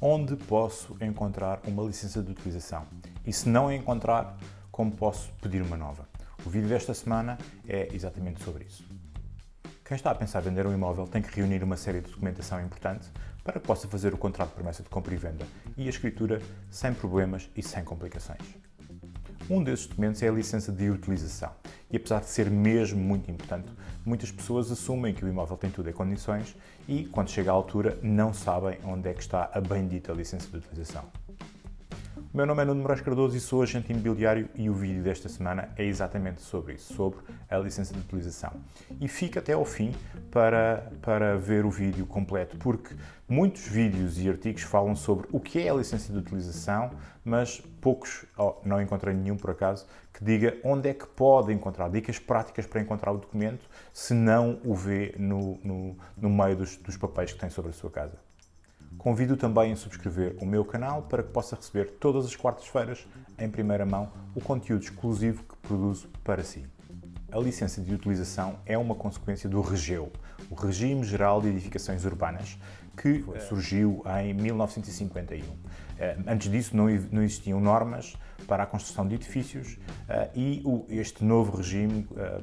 onde posso encontrar uma licença de utilização? E se não encontrar, como posso pedir uma nova? O vídeo desta semana é exatamente sobre isso. Quem está a pensar vender um imóvel tem que reunir uma série de documentação importante para que possa fazer o contrato de promessa de compra e venda e a escritura sem problemas e sem complicações. Um desses documentos é a licença de utilização. E apesar de ser mesmo muito importante, muitas pessoas assumem que o imóvel tem tudo em condições e, quando chega à altura, não sabem onde é que está a bendita licença de utilização. Meu nome é Nuno Moraes Cardoso e sou agente imobiliário e o vídeo desta semana é exatamente sobre isso, sobre a licença de utilização. E fica até ao fim para, para ver o vídeo completo, porque muitos vídeos e artigos falam sobre o que é a licença de utilização, mas poucos, oh, não encontrei nenhum por acaso, que diga onde é que pode encontrar, dicas práticas para encontrar o documento, se não o vê no, no, no meio dos, dos papéis que tem sobre a sua casa. Convido também a subscrever o meu canal para que possa receber todas as quartas-feiras, em primeira mão, o conteúdo exclusivo que produzo para si. A licença de utilização é uma consequência do REGEU, o Regime Geral de Edificações Urbanas, que surgiu em 1951. Eh, antes disso não existiam normas para a construção de edifícios eh, e este novo regime eh,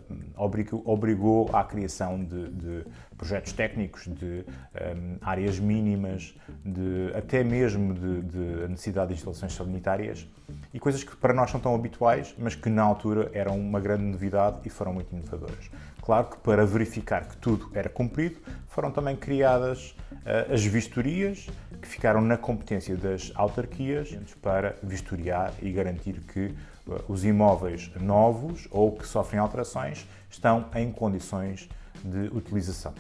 obrigou à criação de, de projetos técnicos, de áreas mínimas, de, até mesmo de, de necessidade de instalações sanitárias e coisas que para nós são tão habituais, mas que na altura eram uma grande novidade e foram muito inovadoras. Claro que para verificar que tudo era cumprido, foram também criadas uh, as vistorias, que ficaram na competência das autarquias para vistoriar e garantir que uh, os imóveis novos ou que sofrem alterações estão em condições de utilização.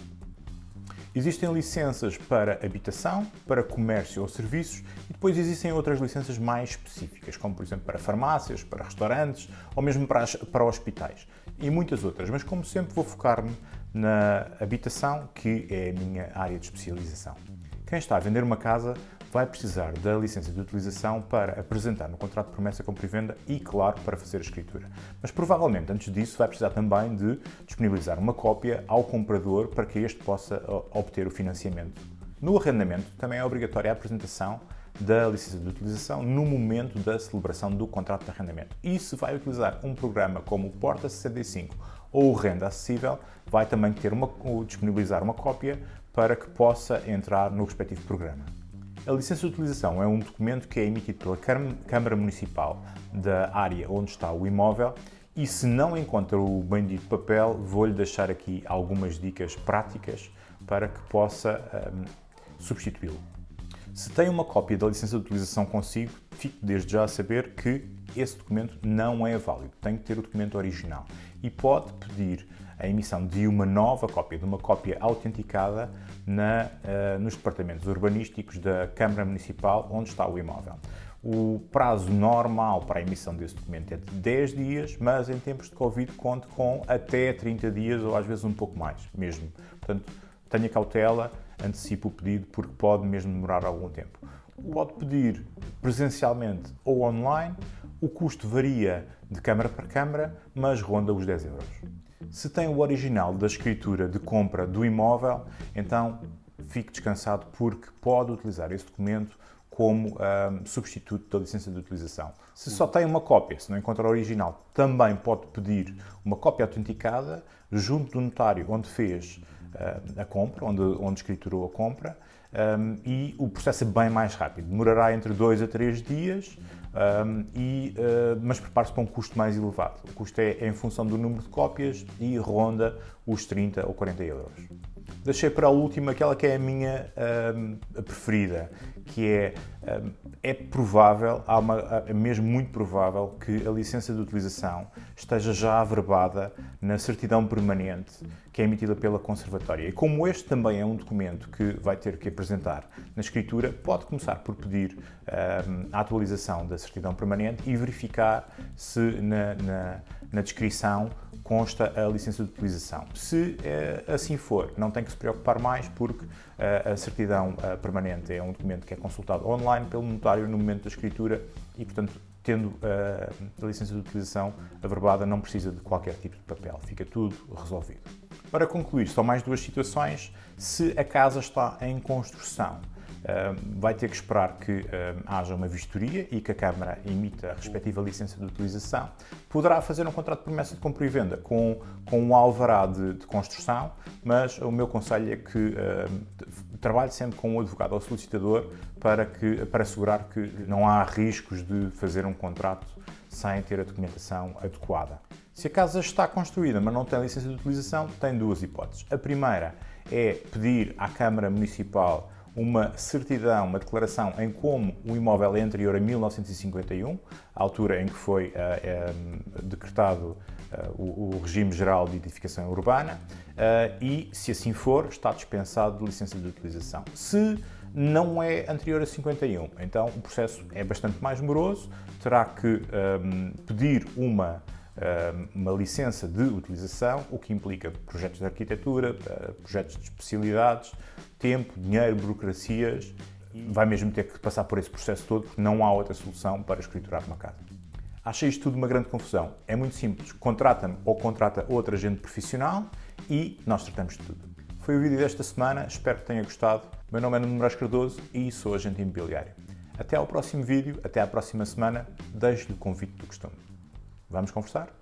Existem licenças para habitação, para comércio ou serviços e depois existem outras licenças mais específicas, como por exemplo para farmácias, para restaurantes ou mesmo para, para hospitais e muitas outras. Mas como sempre vou focar-me na habitação, que é a minha área de especialização. Quem está a vender uma casa vai precisar da licença de utilização para apresentar no contrato de promessa compra e venda e, claro, para fazer a escritura. Mas provavelmente, antes disso, vai precisar também de disponibilizar uma cópia ao comprador para que este possa obter o financiamento. No arrendamento, também é obrigatória a apresentação da licença de utilização no momento da celebração do contrato de arrendamento. E se vai utilizar um programa como o Porta 65 ou o Renda Acessível, vai também ter uma, disponibilizar uma cópia para que possa entrar no respectivo programa. A licença de utilização é um documento que é emitido pela Câmara Municipal da área onde está o imóvel e se não encontra o bendito papel, vou-lhe deixar aqui algumas dicas práticas para que possa um, substituí-lo. Se tem uma cópia da licença de utilização consigo, fique desde já a saber que esse documento não é válido, tem que ter o documento original e pode pedir a emissão de uma nova cópia, de uma cópia autenticada na, uh, nos departamentos urbanísticos da Câmara Municipal onde está o imóvel. O prazo normal para a emissão desse documento é de 10 dias, mas em tempos de Covid conte com até 30 dias ou às vezes um pouco mais mesmo. Portanto, tenha cautela, antecipe o pedido porque pode mesmo demorar algum tempo. Pode pedir presencialmente ou online, o custo varia de câmara para câmara, mas ronda os 10 euros. Se tem o original da escritura de compra do imóvel, então fique descansado porque pode utilizar esse documento como um, substituto da licença de utilização. Se só tem uma cópia, se não encontra o original, também pode pedir uma cópia autenticada junto do notário onde fez uh, a compra, onde, onde escriturou a compra, um, e o processo é bem mais rápido. Demorará entre 2 a 3 dias, um, e, uh, mas prepare-se para um custo mais elevado. O custo é, é, em função do número de cópias e ronda os 30 ou 40 euros. Deixei para a última aquela que é a minha um, preferida, que é, é provável, há uma, é mesmo muito provável que a licença de utilização esteja já averbada na certidão permanente que é emitida pela Conservatória. E como este também é um documento que vai ter que apresentar na escritura, pode começar por pedir um, a atualização da certidão permanente e verificar se na, na, na descrição consta a licença de utilização. Se eh, assim for, não tem que se preocupar mais porque eh, a certidão eh, permanente é um documento que é consultado online pelo notário no momento da escritura e, portanto, tendo a licença de utilização averbada, não precisa de qualquer tipo de papel, fica tudo resolvido. Para concluir, só mais duas situações. Se a casa está em construção, vai ter que esperar que haja uma vistoria e que a Câmara emita a respectiva licença de utilização. Poderá fazer um contrato de promessa de compra e venda com, com um alvará de, de construção, mas o meu conselho é que trabalhe sempre com o um advogado ou solicitador para, que, para assegurar que não há riscos de fazer um contrato sem ter a documentação adequada. Se a casa está construída, mas não tem licença de utilização, tem duas hipóteses. A primeira é pedir à Câmara Municipal uma certidão, uma declaração em como o imóvel é anterior a 1951, a altura em que foi uh, decretado uh, o, o, regime geral de edificação urbana, uh, e, se assim for, está dispensado de licença de utilização. Se não é anterior a 51, então o processo é bastante mais moroso, terá que um, pedir uma uma licença de utilização, o que implica projetos de arquitetura, projetos de especialidades, tempo, dinheiro, burocracias, vai mesmo ter que passar por esse processo todo porque não há outra solução para escriturar uma casa. Acha isto tudo uma grande confusão? É muito simples, contrata-me ou contrata outro agente profissional e nós tratamos de tudo. Foi o vídeo desta semana, espero que tenha gostado. Meu nome é Nuno Moraes Cardoso e sou agente imobiliário. Até ao próximo vídeo, até à próxima semana, deixo-lhe o convite do costume. Vamos conversar?